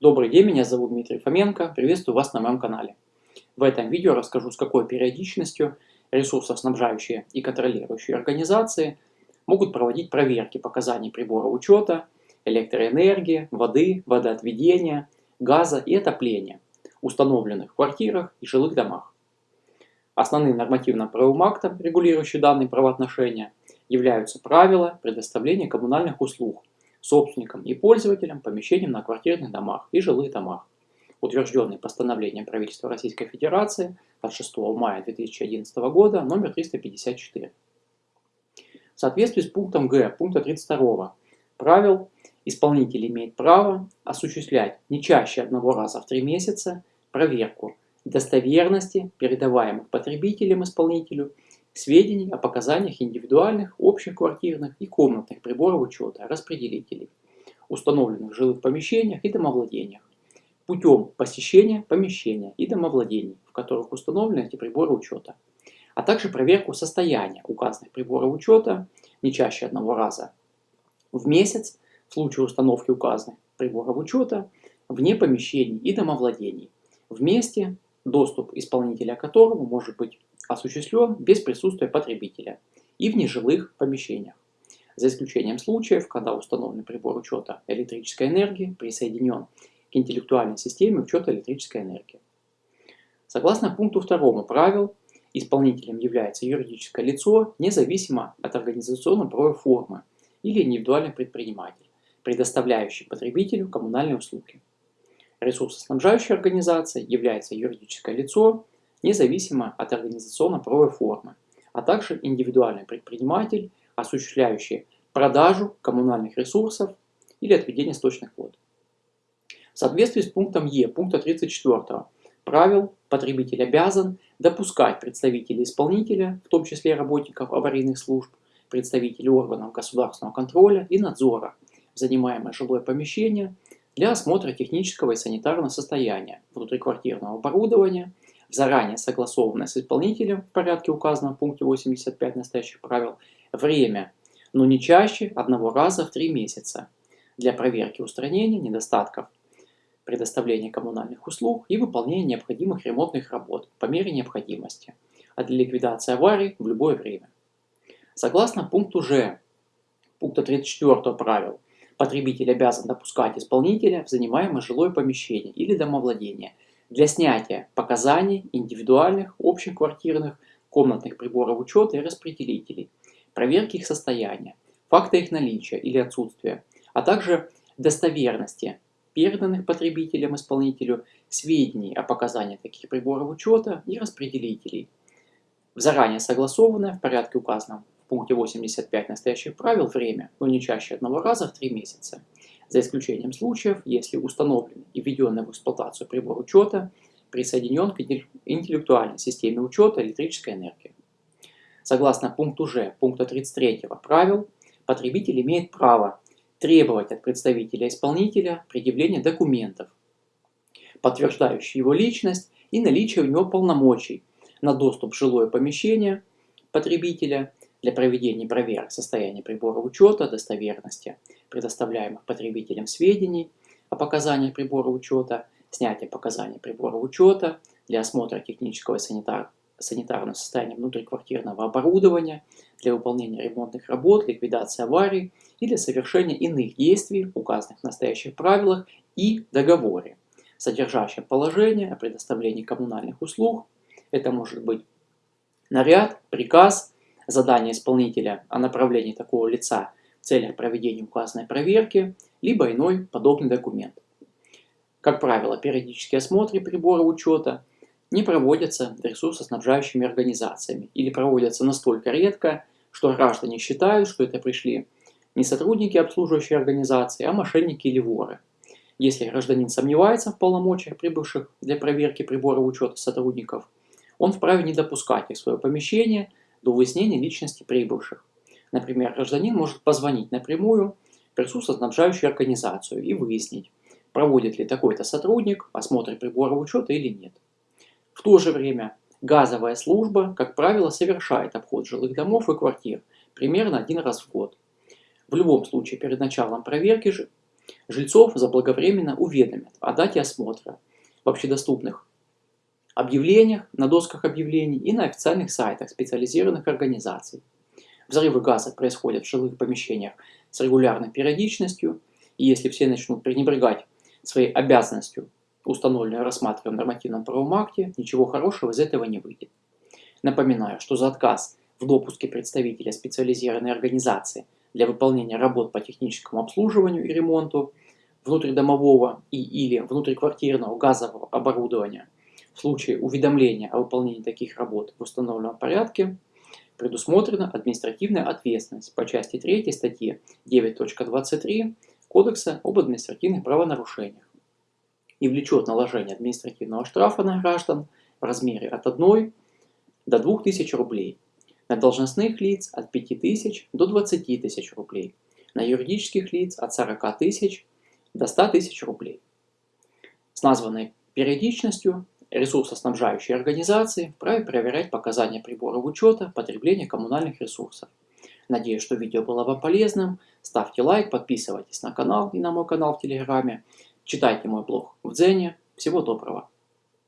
Добрый день, меня зовут Дмитрий Фоменко, приветствую вас на моем канале. В этом видео расскажу, с какой периодичностью ресурсоснабжающие и контролирующие организации могут проводить проверки показаний прибора учета, электроэнергии, воды, водоотведения, газа и отопления, установленных в квартирах и жилых домах. Основным нормативно-правовым актом, регулирующим данные правоотношения, являются правила предоставления коммунальных услуг собственникам и пользователям помещений на квартирных домах и жилых домах, утвержденный постановлением правительства Российской Федерации от 6 мая 2011 года номер 354. В соответствии с пунктом Г пункта 32 правил исполнитель имеет право осуществлять не чаще одного раза в три месяца проверку достоверности передаваемых потребителям исполнителю сведений о показаниях индивидуальных, общих квартирных и комнатных приборов учета, распределителей, установленных в жилых помещениях и домовладениях, путем посещения помещения и домовладений, в которых установлены эти приборы учета, а также проверку состояния указанных приборов учета не чаще одного раза в месяц в случае установки указанных приборов учета вне помещений и домовладений, вместе доступ исполнителя которого может быть осуществлен без присутствия потребителя и в нежилых помещениях, за исключением случаев, когда установленный прибор учета электрической энергии присоединен к интеллектуальной системе учета электрической энергии. Согласно пункту 2 правил, исполнителем является юридическое лицо, независимо от организационно-правовой формы или индивидуальный предприниматель, предоставляющий потребителю коммунальные услуги. Ресурсоснабжающей организацией является юридическое лицо, независимо от организационно-правовой формы, а также индивидуальный предприниматель, осуществляющий продажу коммунальных ресурсов или отведение сточных вод. В соответствии с пунктом Е пункта 34 правил потребитель обязан допускать представителей исполнителя, в том числе работников аварийных служб, представителей органов государственного контроля и надзора, в занимаемое жилое помещение для осмотра технического и санитарного состояния внутриквартирного оборудования – заранее согласованное с исполнителем в порядке указанном в пункте 85 настоящих правил, время, но не чаще одного раза в три месяца для проверки устранения недостатков предоставления коммунальных услуг и выполнения необходимых ремонтных работ по мере необходимости, а для ликвидации аварий в любое время. Согласно пункту Ж, пункта 34 правил, потребитель обязан допускать исполнителя в занимаемое жилое помещение или домовладение – для снятия показаний индивидуальных, общих квартирных, комнатных приборов учета и распределителей, проверки их состояния, факта их наличия или отсутствия, а также достоверности переданных потребителям-исполнителю сведений о показаниях таких приборов учета и распределителей, в заранее согласованное в порядке указанном в пункте 85 настоящих правил время, но не чаще одного раза в три месяца за исключением случаев, если установленный и введенный в эксплуатацию прибор учета присоединен к интеллектуальной системе учета электрической энергии. Согласно пункту Ж пункта 33 правил, потребитель имеет право требовать от представителя-исполнителя предъявления документов, подтверждающих его личность и наличие у него полномочий на доступ в жилое помещение потребителя для проведения проверок состояния прибора учета, достоверности предоставляемых потребителям сведений о показаниях прибора учета, снятие показаний прибора учета для осмотра технического и санитар, санитарного состояния внутриквартирного оборудования, для выполнения ремонтных работ, ликвидации аварий и для совершения иных действий, указанных в настоящих правилах и договоре, содержащем положение о предоставлении коммунальных услуг. Это может быть наряд, приказ, задание исполнителя о направлении такого лица в целях проведения указанной проверки, либо иной подобный документ. Как правило, периодические осмотры прибора учета не проводятся ресурсоснабжающими организациями или проводятся настолько редко, что граждане считают, что это пришли не сотрудники обслуживающей организации, а мошенники или воры. Если гражданин сомневается в полномочиях прибывших для проверки прибора учета сотрудников, он вправе не допускать их в свое помещение до выяснения личности прибывших. Например, гражданин может позвонить напрямую в ресурсоснабжающую организацию и выяснить, проводит ли такой-то сотрудник осмотр прибора учета или нет. В то же время газовая служба, как правило, совершает обход жилых домов и квартир примерно один раз в год. В любом случае, перед началом проверки же Жильцов заблаговременно уведомят о дате осмотра в общедоступных объявлениях, на досках объявлений и на официальных сайтах специализированных организаций. Взрывы газа происходят в жилых помещениях с регулярной периодичностью, и если все начнут пренебрегать своей обязанностью, установленной рассматриваем в нормативном правовом акте, ничего хорошего из этого не выйдет. Напоминаю, что за отказ в допуске представителя специализированной организации для выполнения работ по техническому обслуживанию и ремонту внутридомового и или внутриквартирного газового оборудования в случае уведомления о выполнении таких работ в установленном порядке предусмотрена административная ответственность по части 3 статьи 9.23 Кодекса об административных правонарушениях и влечет наложение административного штрафа на граждан в размере от 1 до 2000 рублей, на должностных лиц от 5000 до 20 тысяч рублей, на юридических лиц от 40 тысяч до 100 тысяч рублей. С названной периодичностью ресурсоснабжающие организации вправе проверять показания приборов учета потребления коммунальных ресурсов. Надеюсь, что видео было вам полезным. Ставьте лайк, подписывайтесь на канал и на мой канал в Телеграме. Читайте мой блог в Дзене. Всего доброго!